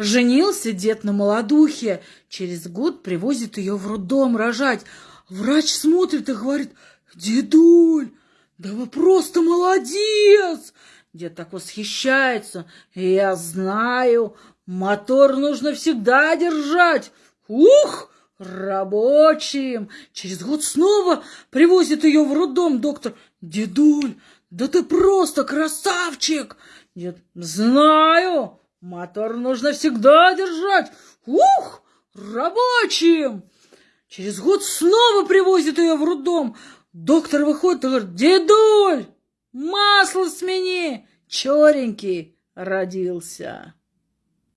Женился дед на молодухе. Через год привозит ее в роддом рожать. Врач смотрит и говорит, дедуль, да вы просто молодец! Дед так восхищается. Я знаю, мотор нужно всегда держать. Ух! Рабочим. Через год снова привозит ее в роддом доктор. Дедуль, да ты просто красавчик. Дед, знаю, мотор нужно всегда держать. Ух, рабочим. Через год снова привозит ее в роддом. Доктор выходит и говорит, дедуль, масло смени, черенький родился.